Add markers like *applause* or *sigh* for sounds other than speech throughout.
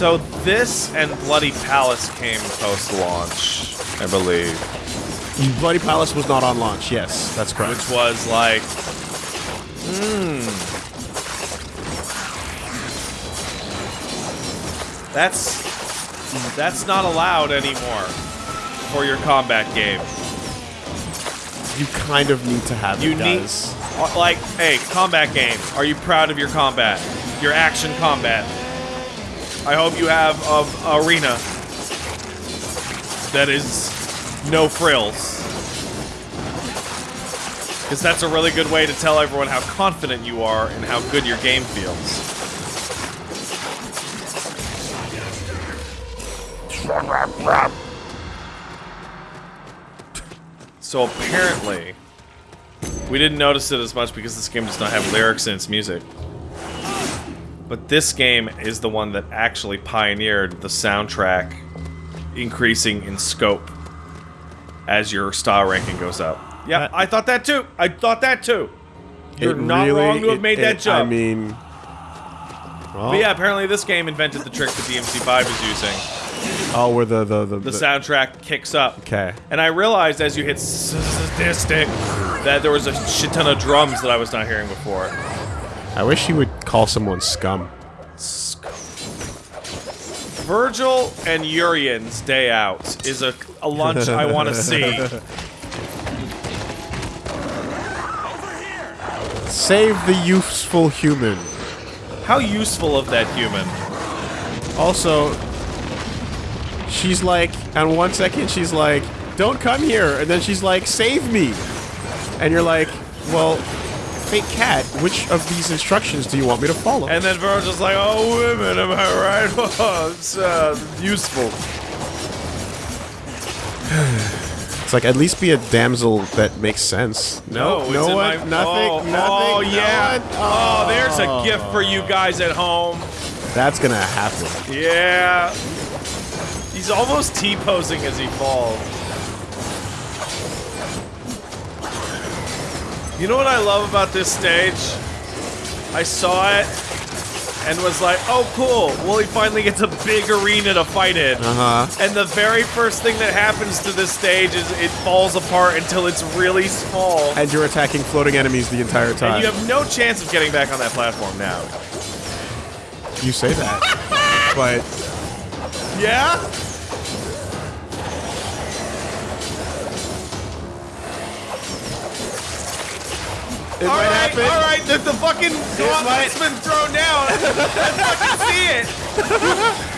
So this and Bloody Palace came post-launch, I believe, Bloody Palace was not on launch. Yes, that's correct. which was like, hmm, that's that's not allowed anymore for your combat game. you kind of need to have You it. need, does. uh, like, hey, combat game. Are you proud of your combat? Your action combat. I hope you have a arena that is no frills. Because that's a really good way to tell everyone how confident you are and how good your game feels. So apparently, we didn't notice it as much because this game does not have lyrics in its music. But this game is the one that actually pioneered the soundtrack increasing in scope as your star ranking goes up. Yeah, I thought that too. I thought that too. You're It not really- wrong to have it- made it- that jump. I mean, well, but yeah, apparently this game invented the trick that DMC5 is using. oh, where the the the, The soundtrack kicks up. Okay. And I realized as you hit sadistic that there was a shit ton of drums that I was not hearing before. I wish he would call someone scum. Scum. Vergil and Urian's Day Out is a, a lunch I want to see. *laughs* Save the useful human. How useful of that human. Also, she's like, on one second she's like, "Don't come here," and then she's like, "Save me," and you're like, "Well, fake Kat, which of these instructions do you want me to follow?" And then Vergil's like, oh, women, am I right? Oh, *laughs* it's uh, useful. *sighs* it's like at least be a damsel that makes sense. No, it's no one, my- nothing, oh, nothing. Oh, no yeah. one. Oh, there's a gift for you guys at home. That's gonna happen. Yeah. He's almost T-posing as he falls. You know what I love about this stage? I saw it and was like, oh cool, well he finally gets a big arena to fight in. Uh huh. And the very first thing that happens to this stage is it falls apart until it's really small. And you're attacking floating enemies the entire time. And you have no chance of getting back on that platform now. You say that, *laughs* but Yeah? It All might right, happen. all right. The, the fucking gauntlet's might- been thrown down. I fucking see it.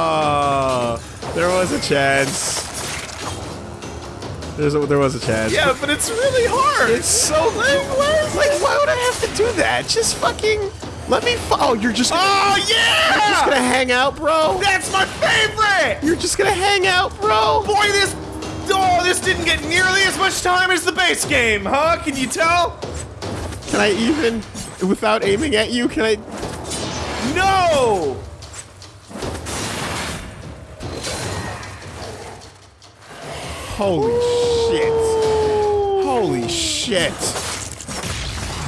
No! There was a chance. There's a, there was a chance. Yeah, but it's really hard. It's so like, why, like why would I have to do that? Just fucking let me. Oh, you're just. Gonna, oh yeah! You're just gonna hang out, bro. That's my favorite. You're just gonna hang out, bro. Boy, this oh, this didn't get nearly as much time as the base game, huh? Can you tell? Can I even, without aiming at you, can I? No. Holy shit! Holy shit!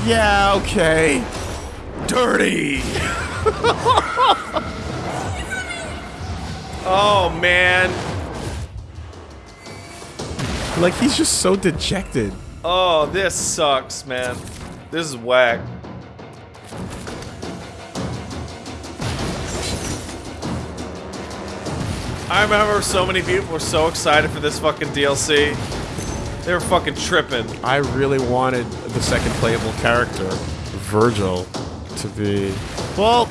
Yeah, okay. Dirty. oh man. Like he's just so dejected. Oh, this sucks, man. This is whack. I remember so many people were so excited for this fucking DLC. They were fucking tripping. I really wanted the second playable character, Vergil, to be. Well,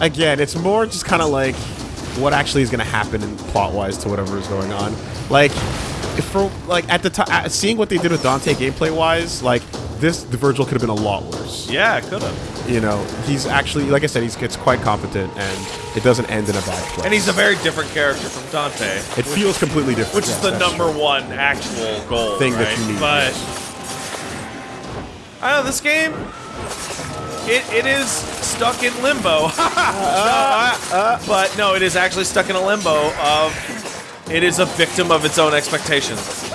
again, it's more just kind of like what actually is going to happen in plot-wise to whatever is going on. Like, if for like at the time, seeing what they did with Dante gameplay-wise, like this, the Vergil could have been a lot worse. Yeah, could have. You know, he's actually, like I said, he's gets quite competent, and it doesn't end in a bad place. And he's a very different character from Dante. It feels completely different. Which is the number true. one actual goal Thing that you need, But. I don't know this game. It, it is stuck in limbo. *laughs* Uh, but no, it is actually stuck in a limbo of it is a victim of its own expectations.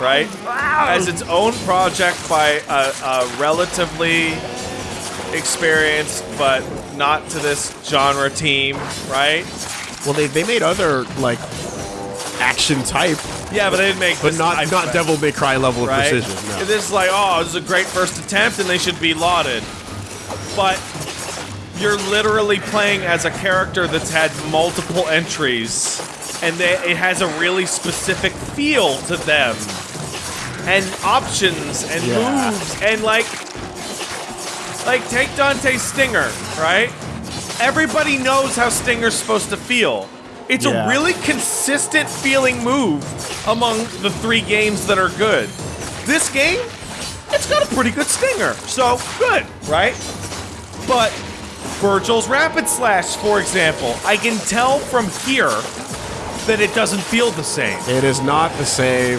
right? As its own project by a, a relatively experienced, but not to this genre team, right? Well, they, they made other, like, action type, Yeah, but they didn't make but this not not Devil May Cry level right? of precision. No. This is like, oh, this is a great first attempt, and they should be lauded. But you're literally playing as a character that's had multiple entries, and they, it has a really specific feel to them, and options and Yeah. moves, and like, like take Dante's Stinger, right? Everybody knows how Stinger's supposed to feel. It's Yeah. a really consistent feeling move among the three games that are good. This game, it's got a pretty good stinger, so good, right? But Vergil's Rapid Slash, for example, I can tell from here that it doesn't feel the same, It is not the same.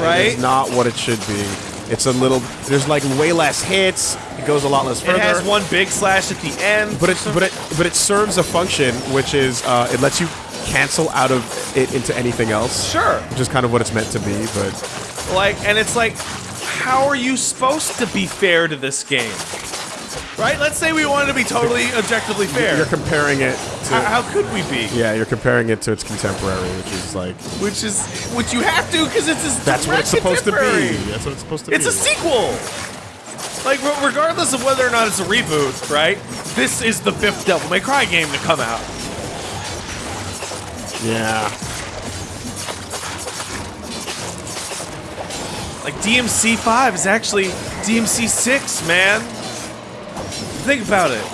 Right? It is not what it should be. It's a little. There's like way less hits. It goes a lot less further. It has one big slash at the end, But it, but it, but it serves a function, which is uh, it lets you cancel out of it into anything else. sure, Which is kind of what it's meant to be, but like, and it's like, how are you supposed to be fair to this game? Right? Let's say we wanted to be totally objectively fair. you're comparing it to. how, how could we be? yeah, you're comparing it to its contemporary, which is like Which is, which you have to because it's a that's what it's supposed to be. That's what it's supposed to It's be. It's a sequel. Like, regardless of whether or not it's a reboot, right? This is the fifth Devil May Cry game to come out. Yeah. Like, DMC 5 is actually DMC 6, man. Think about it.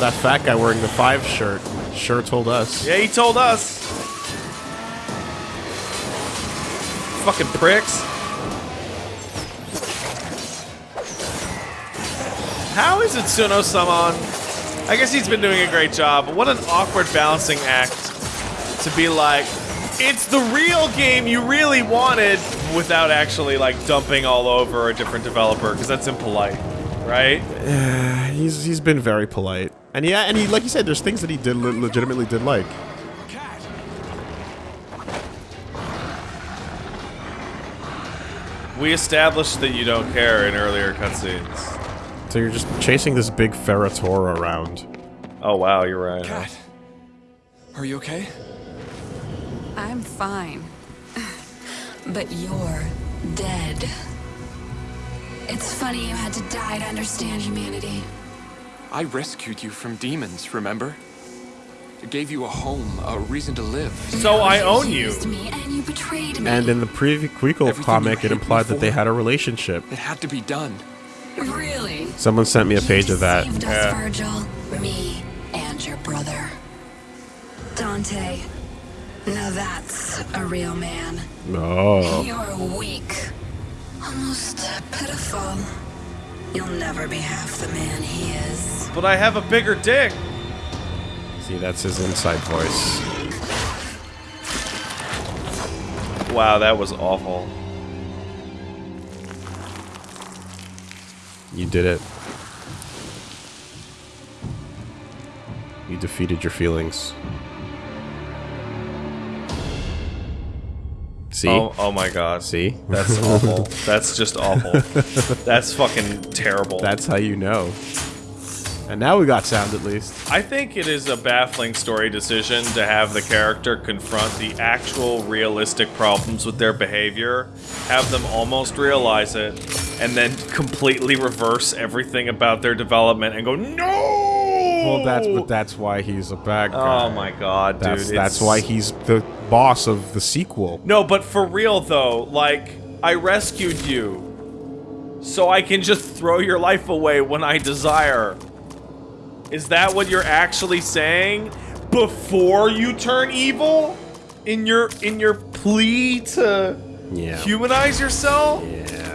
That fat guy wearing the five shirt sure told us. Yeah, he told us. Fucking pricks. How is Itsuno Samon? I guess he's been doing a great job, but what an awkward balancing act to be like, it's the real game you really wanted without actually like dumping all over a different developer, because that's impolite, right? He's he's been very polite, and yeah, and he like you said, there's things that he did le- legitimately did like. We established that you don't care in earlier cutscenes. So you're just chasing this big Ferrator around. Oh wow, you're right. huh? Kat, are you okay? I'm fine. But you're dead. It's funny you had to die to understand humanity. I rescued you from demons, remember? It gave you a home, a reason to live. So I own you. used me and you betrayed me. And in the prequel Everything comic, it hid implied that they had a relationship. It had to be done. really? Someone sent me a page You of that. Saved us, Yeah. Vergil, me, and your brother. Dante. Now that's a real man. Oh. You're weak. Almost pitiful. You'll never be half the man he is. But I have a bigger dick. See, that's his inside voice. Wow, that was awful. You did it. You defeated your feelings. See? Oh, oh my god. See? That's *laughs* awful. That's just awful. That's fucking terrible. That's how you know. And now we got sound at least. I think it is a baffling story decision to have the character confront the actual realistic problems with their behavior, have them almost realize it, and then completely reverse everything about their development and go, No! Well, that's but that's why he's a bad oh guy. Oh my god, dude. That's that's it's- why he's the boss of the sequel. No, but for real though, like, I rescued you. So I can just throw your life away when I desire. Is that what you're actually saying? Before you turn evil? In your in your plea to Yeah. humanize yourself? Yeah.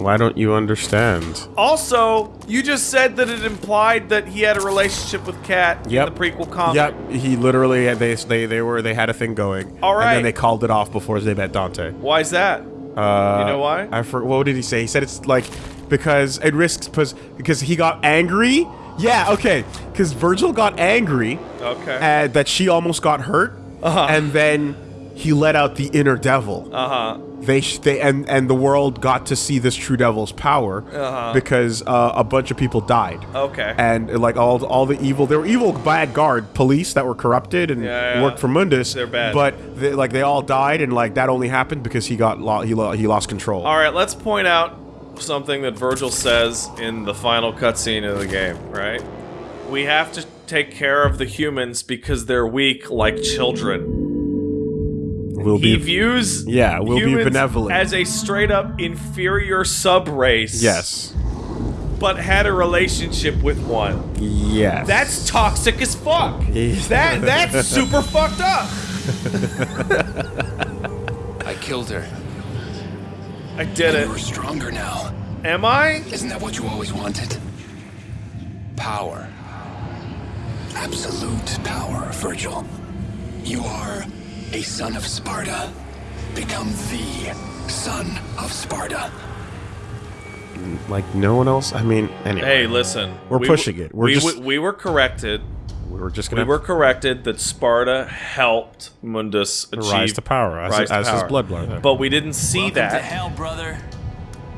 Why don't you understand? Also, you just said that it implied that he had a relationship with Kat Yep. in the prequel comic. Yep. He literally they they they were they had a thing going. All right, And then they called it off before they met Dante. Why is that? Uh, You know why? I for, what did he say? He said it's like because it risks because because he got angry. Yeah, okay. Because Vergil got angry Okay. uh, that she almost got hurt, Uh-huh. and then he let out the inner devil. Uh huh. They, sh- they and and the world got to see this true devil's power Uh-huh. because uh, a bunch of people died. Okay. And like all all the evil, there were evil bad guard police that were corrupted and Yeah, yeah. worked for Mundus. They're bad. But they, like they all died, and like that only happened because he got lo- he lo- he lost control. All right, let's point out something that Vergil says in the final cutscene of the game. Right? We have to take care of the humans because they're weak, like children. We'll He be views Yeah, we'll be benevolent. as a straight up inferior sub race. yes, but had a relationship with one. yes. That's toxic as fuck. Yeah. That that's *laughs* super fucked up. I killed her. I did it. You're stronger now. Am I? Isn't that what you always wanted? Power. Absolute power, Vergil. You are a son of Sparta. Become the son of Sparta. like no one else. I mean, anyway, Hey, listen. We're we pushing it. We're we, just- w- we were corrected. we were just gonna We were corrected that Sparta helped Mundus achieve rise to power as, rise to as his blood brother. But we didn't see Welcome that. to hell, brother.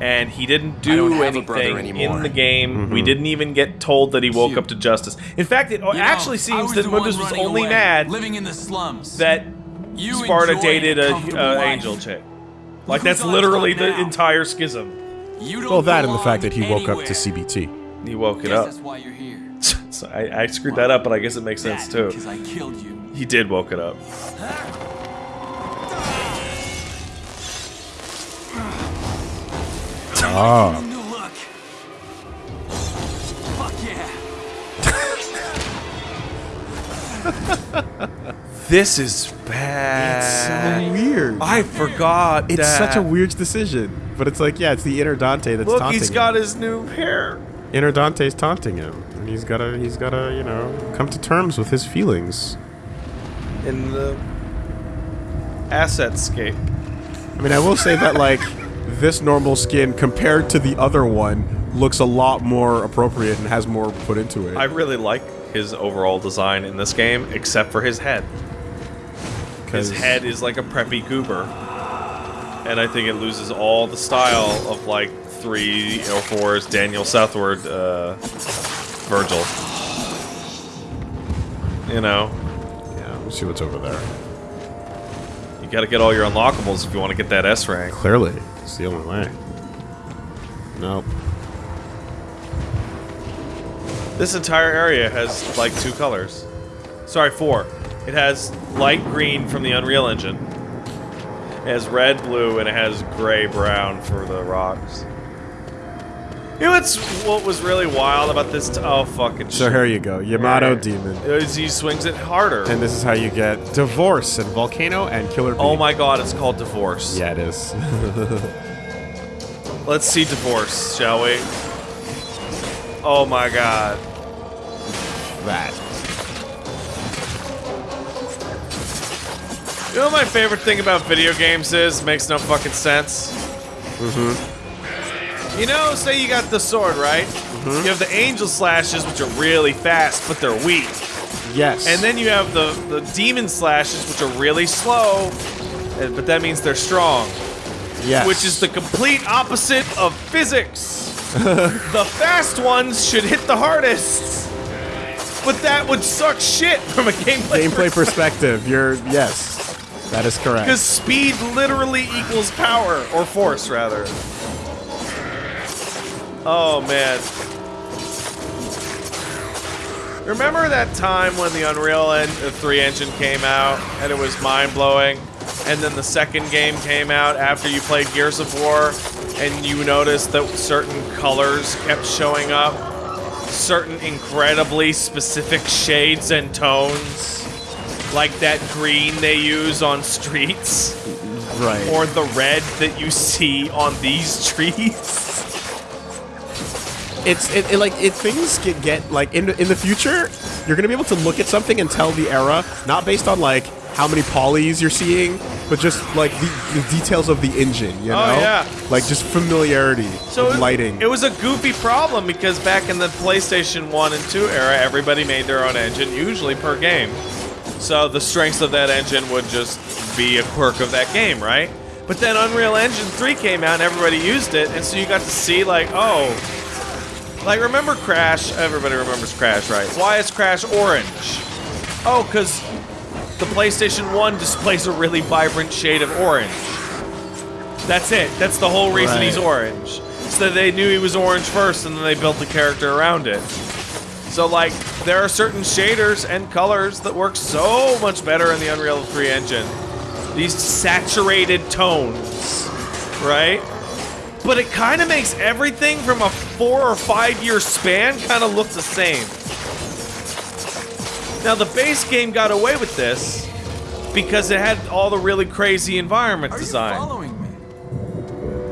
and he didn't don't do have a brother anything in the game. Mm-hmm. We didn't even get told that he woke up to justice. In fact, it You actually I seems that Mundus was only away, mad living in the slums. that You Sparta dated a a, comfortable a life. angel chick. Like who's that's literally the entire schism. You don't well, that and the fact that he woke up to CBT. He woke it up. that's why you're here. *laughs* So I, I screwed that up, but I guess it makes sense too. Because I killed you. He did woke it up. Oh, New look. Fuck yeah. *laughs* This is bad. It's so weird. I forgot. it's that. such a weird decision, but it's like, yeah, it's the inner Dante that's Look, taunting he's him. got his new hair. inner Dante's taunting him, and he's gotta, he's gotta, you know, come to terms with his feelings. in the asset scape. I mean, I will say that like *laughs* this normal skin compared to the other one looks a lot more appropriate and has more put into it. I really like his overall design in this game, except for his head. His head is like a preppy goober. And I think it loses all the style of like three or four's Daniel Southworth uh, Vergil. You know, Yeah, let's see what's over there. you gotta get all your unlockables if you want to get that S rank. Clearly, it's the only way. Nope. This entire area has like two colors. Sorry, four. It has light green from the Unreal Engine. It has red, blue, and it has gray, brown for the rocks. You know what's what was really wild about this? T- oh fucking shit. So shit. here you go, Yamato. Demon. Is he swings it harder. And this is how you get Divorce and Volcano and Killer Bee. oh my god, it's called divorce. Yeah, it is. *laughs* Let's see divorce, shall we? Oh my god. that. You know what my favorite thing about video games is? Makes no fucking sense. Mm-hmm. You know, say you got the sword, right? Mm -hmm. You have the angel slashes, which are really fast, but they're weak. Yes. And then you have the, the demon slashes, which are really slow, but that means they're strong. yes. Which is the complete opposite of physics. *laughs* the fast ones should hit the hardest. But that would suck shit from a gameplay, gameplay perspective. You're yes. That is correct. Because speed literally equals power, or force, rather. Oh, man. Remember that time when the Unreal uh, 3 engine came out, and it was mind-blowing? And then the second game came out after you played Gears of War, and you noticed that certain colors kept showing up? Certain incredibly specific shades and tones? Like that green they use on streets? right. or the red that you see on these trees. it's it, it like it things get get like in the, in the future you're gonna be able to look at something and tell the era not based on like how many polys you're seeing but just like the, the details of the engine you oh, know Oh, yeah. like just familiarity So it, lighting It was a goofy problem because back in the PlayStation 1 and 2 era, everybody made their own engine, usually per game. So the strengths of that engine would just be a quirk of that game, right? But then Unreal Engine 3 came out and everybody used it, and so you got to see like, oh, like remember Crash? Everybody remembers Crash, right? Why is Crash orange? Oh, because the PlayStation 1 displays a really vibrant shade of orange. That's it. That's the whole reason he's orange. So they knew he was orange first, and then they built the character around it. So like, there are certain shaders and colors that work so much better in the Unreal 3 engine. These saturated tones, right? But it kind of makes everything from a four or five year span kind of look the same. Now the base game got away with this because it had all the really crazy environment Are you design. following me?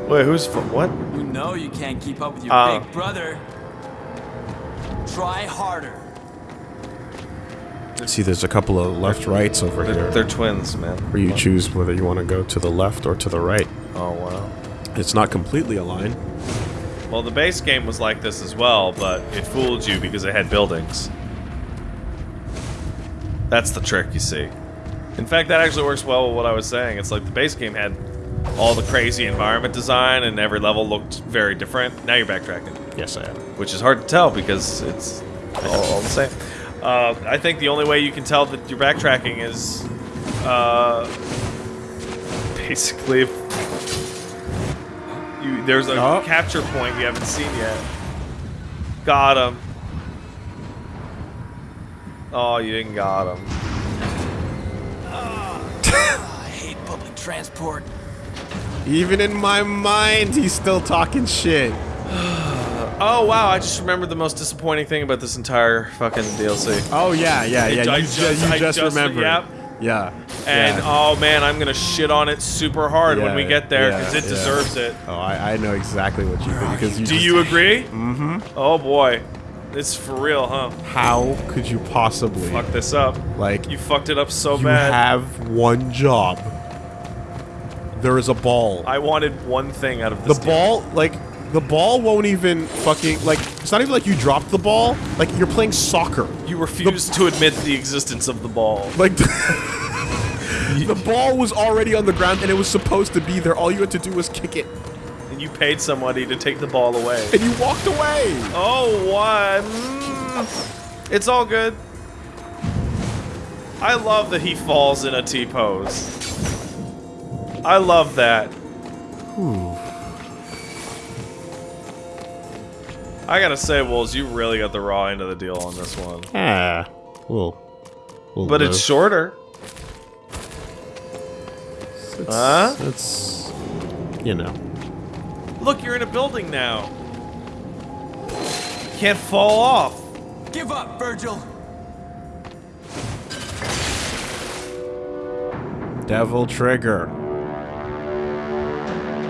Wait, who's fo- what? You know you can't keep up with your Uh. big brother. Try harder. See, there's a couple of left rights over They're, here. they're twins, man. Where you choose whether you want to go to the left or to the right. Oh wow. It's not completely aligned. Well, the base game was like this as well, but it fooled you because it had buildings. That's the trick, you see. In fact, that actually works well with what I was saying. It's like the base game had all the crazy environment design, and every level looked very different. Now you're backtracking, Yes, I am. which is hard to tell because it's all, all the same. Uh, I think the only way you can tell that you're backtracking is uh, basically if you, there's a Oh. capture point you haven't seen yet. Got him. Oh, you didn't got him. *laughs* I hate public transport. Even in my mind, he's still talking shit. *sighs* Oh wow! I just remembered the most disappointing thing about this entire fucking DLC. Oh yeah, yeah, yeah. I you just- just, you just, just- remembered. yep. Yeah. And yeah. oh man, I'm gonna shit on it super hard when we get there yeah, because it yeah. deserves it. Oh, I, I know exactly what you think because you. Do you agree? Mm-hmm. Oh boy, it's for real, huh? How could you possibly Fuck this up. like You fucked it up so you bad. have one job? There is a ball. I wanted one thing out of the this. deal. ball, like the ball, won't even fucking like. It's not even like you dropped the ball. Like you're playing soccer. You refused to admit the existence of the ball. Like *laughs* the ball was already on the ground and it was supposed to be there. All you had to do was kick it, And you paid somebody to take the ball away. and you walked away. Oh, what? Mm, it's all good. I love that he falls in a T pose. I love that. I gotta say, Wolves, you really got the raw end of the deal on this one. Ah, we'll. we'll But it's shorter. It's, Huh? It's you know. Look, you're in a building now. Can't fall off. Give up, Vergil. Devil trigger.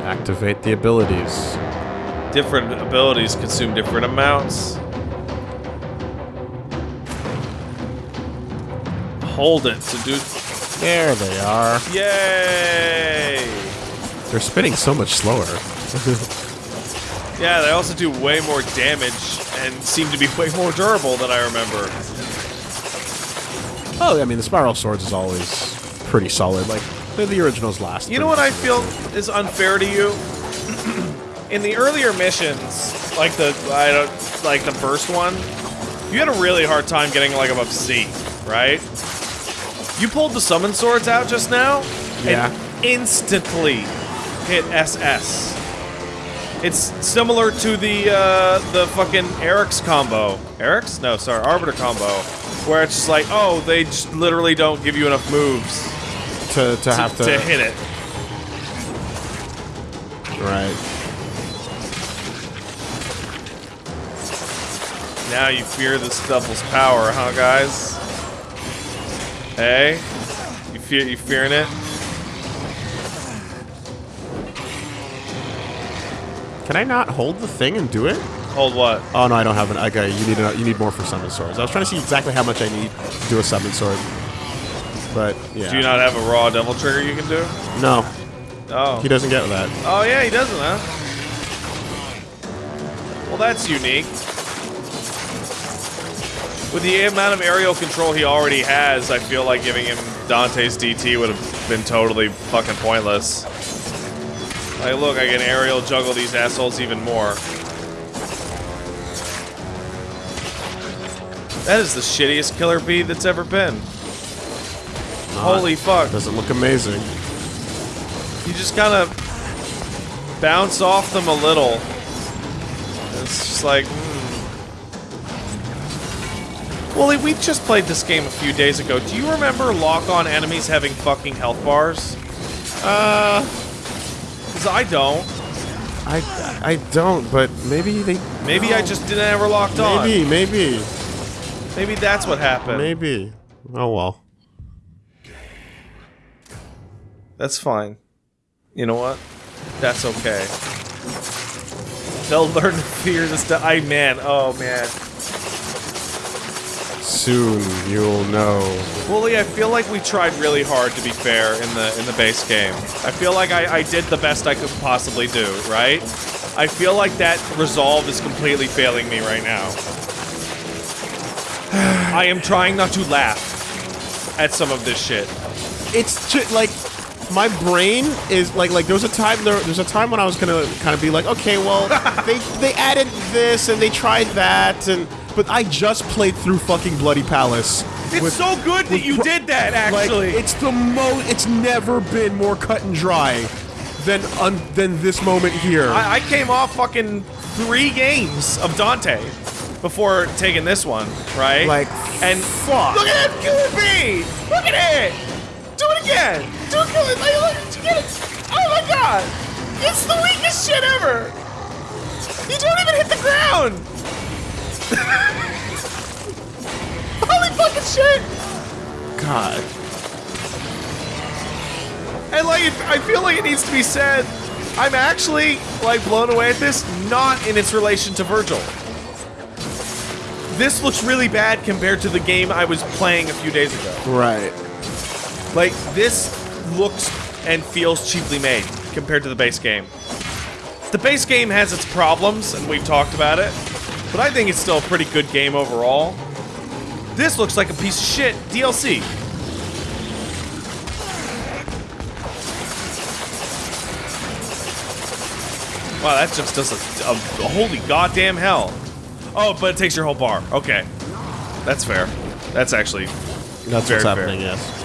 Activate the abilities. Different abilities consume different amounts. Hold it to do. There they are. Yay! They're spinning so much slower. *laughs* Yeah, they also do way more damage and seem to be way more durable than I remember. oh, I mean, the spiral swords is always pretty solid. Like the, the originals last. You know what I feel is unfair to you? In the earlier missions, like the I don't like the first one, you had a really hard time getting like above C, right? You pulled the summon swords out just now, Yeah. and instantly hit SS. It's similar to the uh, the fucking Eric's combo. Eric's? No, sorry, Arbiter combo, where it's just like, oh, they just literally don't give you enough moves to, to have to, to hit it. Right. Now you fear this devil's power, huh, guys? Hey, you fear you fearing it? Can I not hold the thing and do it? Hold what? Oh no, I don't have an. Okay, you need a, you need more for summon swords. I was trying to see exactly how much I need to do a summon sword, but yeah. Do you not have a raw devil trigger you can do? No, Oh. he doesn't get that. Oh yeah, he doesn't, huh? Well, that's unique. With the amount of aerial control he already has, I feel like giving him Dante's DT would have been totally fucking pointless. Like, look, I can aerial juggle these assholes even more. That is the shittiest killer bee that's ever been. Holy fuck. Doesn't look amazing. You just kind of bounce off them a little. It's just like, hmm. Well, we just played this game a few days ago. Do you remember lock-on enemies having fucking health bars? Uh, because I don't. I I don't, but maybe they. Maybe I just didn't ever locked on. Maybe, maybe, Maybe that's what happened. maybe. Oh well. That's fine. You know what? That's okay. They'll learn to fear this. Di- I man, oh man. Soon you'll know. Wooly, I feel like we tried really hard to be fair in the in the base game. I feel like I, I did the best I could possibly do, right? I feel like that resolve is completely failing me right now. *sighs* I am trying not to laugh at some of this shit. It's just like my brain is like like there was a time there there's a time when I was gonna kind of be like okay well *laughs* they they added this and they tried that and but I just played through fucking Bloody Palace. It's with- so good that you did that, Like, actually. it's the most It's never been more cut and dry than than this moment here. I, I came off fucking three games of Dante before taking this one, right? Like, and fuck. Look at that bee! Look at it! Do it again! Do it again! Like, look, do it. Oh my god! It's the weakest shit ever! You don't even hit the ground! *laughs* Holy fucking shit! God. And like, it, I feel like it needs to be said. I'm actually like blown away at this, not in its relation to Vergil. This looks really bad compared to the game I was playing a few days ago. Right. Like this looks and feels cheaply made compared to the base game. The base game has its problems, and we've talked about it, but I think it's still a pretty good game overall. This looks like a piece of shit DLC. Wow, that just does a, a, a holy goddamn hell. Oh, but it takes your whole bar. Okay. That's fair. That's actually That's Very what's happening. fair. Yes.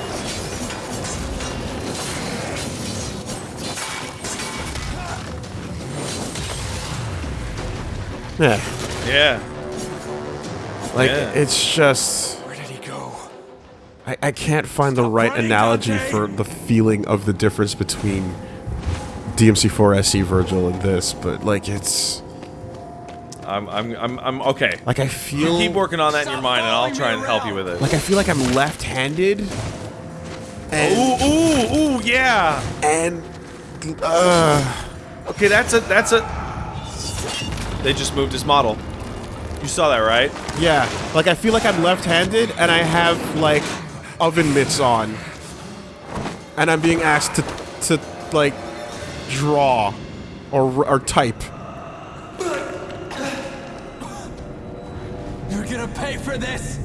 Yeah. yeah. Like Yeah. it's just Where did he go? I, I can't find the right running, analogy Dante! for the feeling of the difference between DMC4 SE Vergil and this, but like it's I'm I'm I'm I'm okay. like I feel Keep working on that in your mind, and I'll try and help you with it. like I feel like I'm left-handed and Ooh, ooh, ooh, yeah. and uh Okay, that's a that's a. They just moved his model. You saw that, right? yeah, like I feel like I'm left-handed and I have like oven mitts on. And I'm being asked to to like draw or or type. You're gonna pay for this!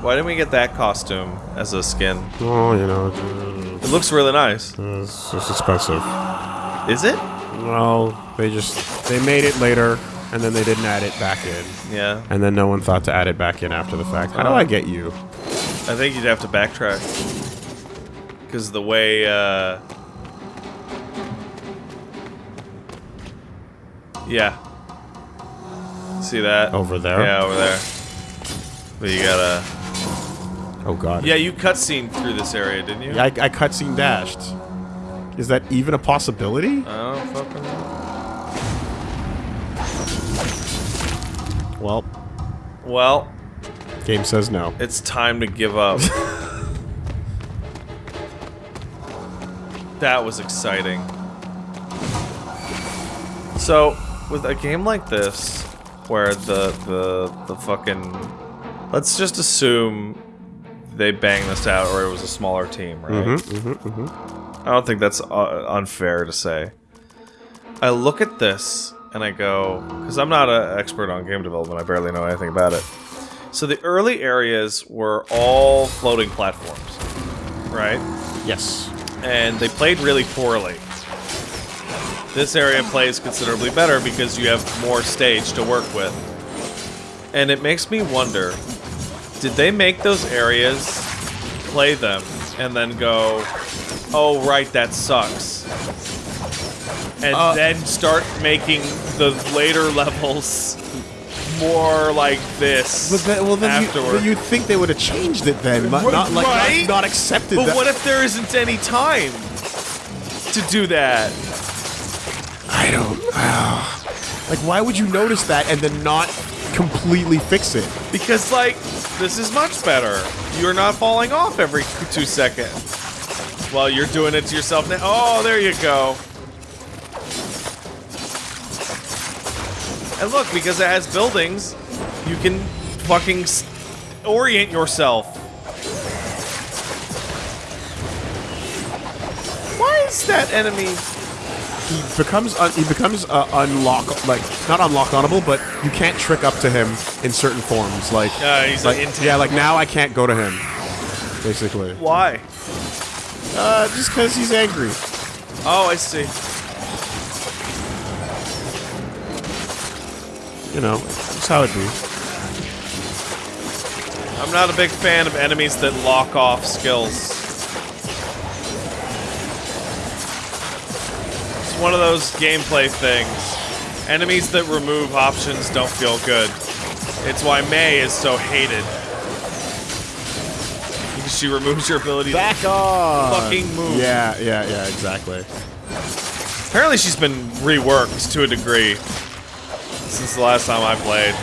Why didn't we get that costume as a skin? Oh, you know, It looks really nice. it's just expensive. Is it? No, they just they made it later, and then they didn't add it back in, Yeah. and then no one thought to add it back in after the fact. How do I get you? I think you'd have to backtrack. Because the way, uh... Yeah. See that? Over there? Yeah, over there. But you gotta... Oh God. Yeah, you cutscene through this area, didn't you? I, I cutscene dashed. Is that even a possibility? Fucking. Well, Well, game says no. it's time to give up. *laughs* that was exciting. So, with a game like this, where the the the fucking let's just assume they banged this out, or it was a smaller team, right? Mm-hmm, I don't think that's uh, unfair to say. I look at this and I go, because I'm not an expert on game development, I barely know anything about it. So the early areas were all floating platforms, right? Yes. And they played really poorly. This area plays considerably better because you have more stage to work with. And it makes me wonder, did they make those areas, play them, and then go, oh right, that sucks. And Uh, then start making the later *laughs* levels more like this But then, well, then, you, afterward. then you'd think they would have changed it then, not, not like Right? not, not accepted but that. what if there isn't any time to do that? I don't. like, why would you notice that and then not completely fix it? Because, like, this is much better. You're not falling off every two seconds. Well, you're doing it to yourself now. Oh, there you go. And look, because it has buildings, you can fucking s- orient yourself. Why is that enemy? He becomes un- he becomes uh, unlock like not unlock-onable, but you can't trick up to him in certain forms. Like, Uh, he's like yeah, like now I can't go to him. Basically, Why? Uh, just because he's angry. Oh, I see. You know, that's how it be. I'm not a big fan of enemies that lock off skills. It's one of those gameplay things. Enemies that remove options don't feel good. It's why May is so hated. She removes your ability Back to off. fucking move. Yeah, yeah, yeah, exactly. Apparently she's been reworked to a degree since the last time I played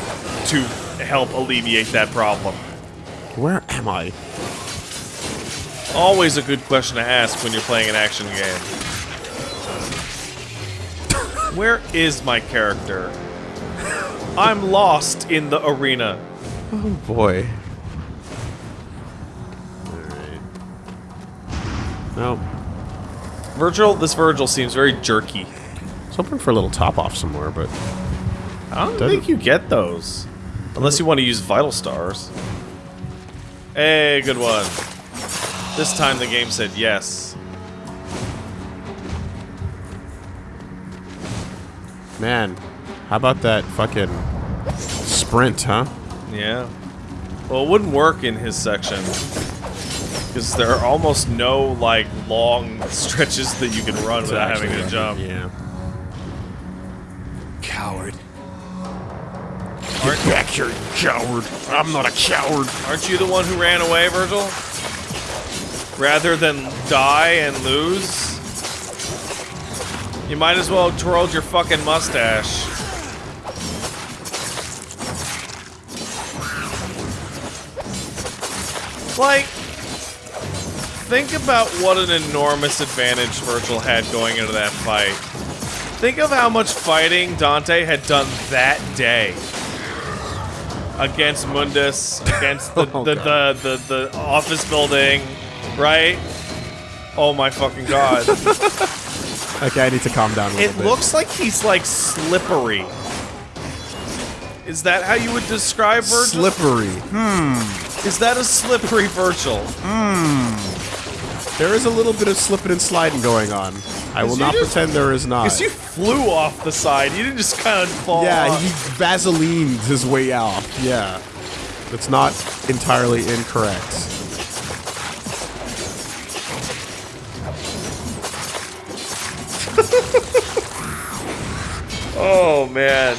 to help alleviate that problem. Where am I? Always a good question to ask when you're playing an action game. Where is my character? I'm lost in the arena. Oh boy. No. Vergil, this Vergil seems very jerky. I was hoping for a little top off somewhere, but I don't Doesn't- think you get those. Unless you want to use Vital Stars. Hey, good one. This time the game said yes. man, how about that fucking sprint, huh? Yeah. Well, it wouldn't work in his section. Because there are almost no, like, long stretches that you can run without having to jump. Yeah. Coward. Aren't, Back here, coward. I'm not a coward. aren't you the one who ran away, Vergil? Rather than die and lose? You might as well have twirled your fucking mustache. Like, think about what an enormous advantage Vergil had going into that fight. Think of how much fighting Dante had done that day against Mundus, against the, *laughs* Oh, the, the, the, the office building, right? Oh my fucking god. *laughs* Okay, I need to calm down a little it bit. looks like he's like slippery. Is that how you would describe Vergil? slippery. Hmm. Is that a slippery Vergil? There is a little bit of slipping and sliding going on. I will not just- pretend there is not. Because you flew off the side. You didn't just kind of fall yeah, off. he vaselined his way out. Yeah. That's not entirely incorrect. *laughs* Oh man.